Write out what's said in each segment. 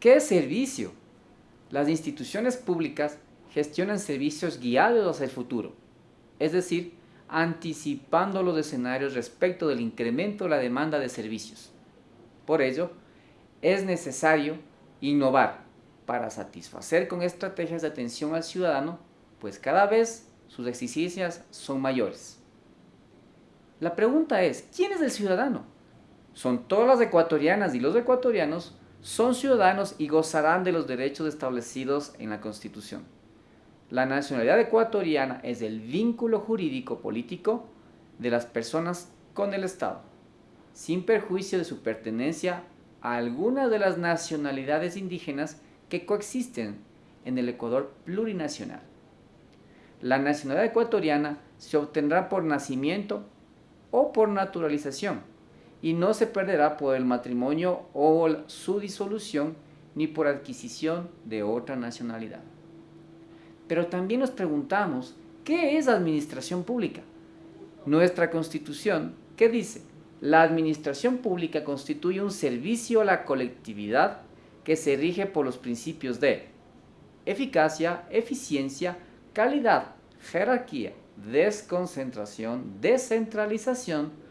¿Qué servicio? Las instituciones públicas gestionan servicios guiados hacia el futuro, es decir, anticipando los escenarios respecto del incremento de la demanda de servicios. Por ello, es necesario innovar para satisfacer con estrategias de atención al ciudadano, pues cada vez sus exigencias son mayores. La pregunta es, ¿quién es el ciudadano? Son todas las ecuatorianas y los ecuatorianos son ciudadanos y gozarán de los derechos establecidos en la Constitución. La nacionalidad ecuatoriana es el vínculo jurídico político de las personas con el Estado, sin perjuicio de su pertenencia a alguna de las nacionalidades indígenas que coexisten en el Ecuador plurinacional. La nacionalidad ecuatoriana se obtendrá por nacimiento o por naturalización y no se perderá por el matrimonio o su disolución ni por adquisición de otra nacionalidad. Pero también nos preguntamos, ¿qué es administración pública? Nuestra Constitución, ¿qué dice? La administración pública constituye un servicio a la colectividad que se rige por los principios de eficacia, eficiencia, calidad, jerarquía, desconcentración, descentralización,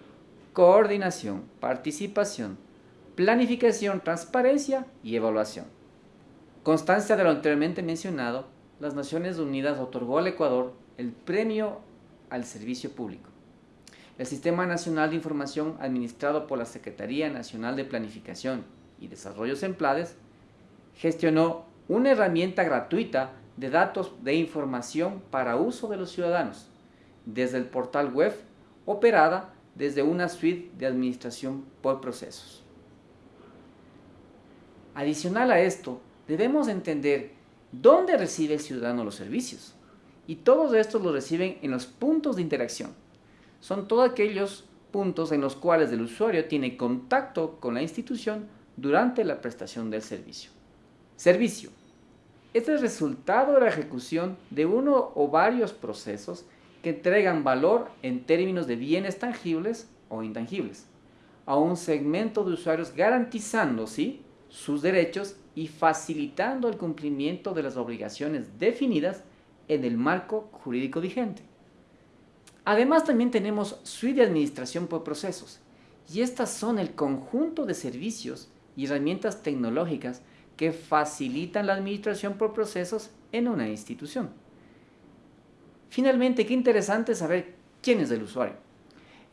coordinación, participación, planificación, transparencia y evaluación. Constancia de lo anteriormente mencionado, las Naciones Unidas otorgó al Ecuador el Premio al Servicio Público. El Sistema Nacional de Información administrado por la Secretaría Nacional de Planificación y Desarrollo SEMPLADES gestionó una herramienta gratuita de datos de información para uso de los ciudadanos desde el portal web operada desde una suite de administración por procesos. Adicional a esto, debemos entender dónde recibe el ciudadano los servicios. Y todos estos los reciben en los puntos de interacción. Son todos aquellos puntos en los cuales el usuario tiene contacto con la institución durante la prestación del servicio. Servicio. Este es el resultado de la ejecución de uno o varios procesos que entregan valor en términos de bienes tangibles o intangibles a un segmento de usuarios garantizando sus derechos y facilitando el cumplimiento de las obligaciones definidas en el marco jurídico vigente. Además también tenemos suite de administración por procesos y estas son el conjunto de servicios y herramientas tecnológicas que facilitan la administración por procesos en una institución. Finalmente, qué interesante saber quién es el usuario.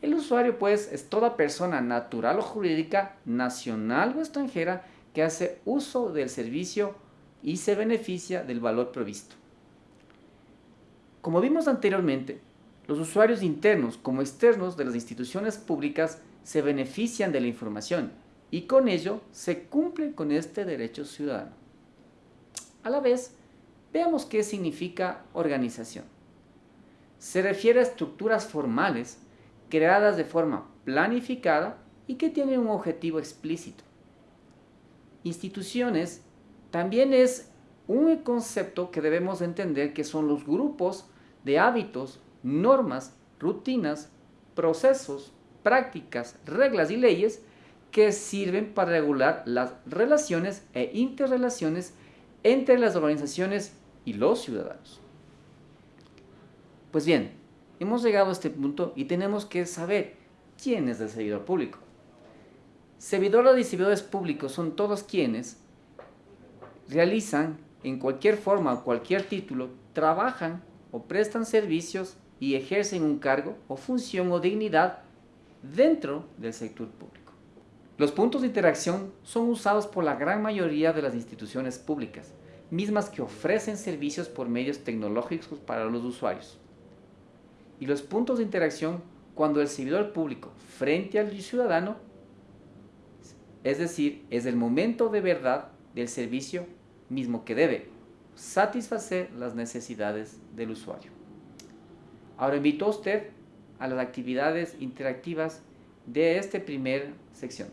El usuario pues es toda persona natural o jurídica, nacional o extranjera que hace uso del servicio y se beneficia del valor provisto. Como vimos anteriormente, los usuarios internos como externos de las instituciones públicas se benefician de la información y con ello se cumple con este derecho ciudadano. A la vez, veamos qué significa organización. Se refiere a estructuras formales creadas de forma planificada y que tienen un objetivo explícito instituciones también es un concepto que debemos entender que son los grupos de hábitos, normas, rutinas, procesos, prácticas, reglas y leyes que sirven para regular las relaciones e interrelaciones entre las organizaciones y los ciudadanos. Pues bien, hemos llegado a este punto y tenemos que saber quién es el servidor público. Servidores y servidores públicos son todos quienes realizan en cualquier forma o cualquier título, trabajan o prestan servicios y ejercen un cargo o función o dignidad dentro del sector público. Los puntos de interacción son usados por la gran mayoría de las instituciones públicas, mismas que ofrecen servicios por medios tecnológicos para los usuarios. Y los puntos de interacción cuando el servidor público frente al ciudadano es decir, es el momento de verdad del servicio mismo que debe satisfacer las necesidades del usuario. Ahora invito a usted a las actividades interactivas de esta primera sección.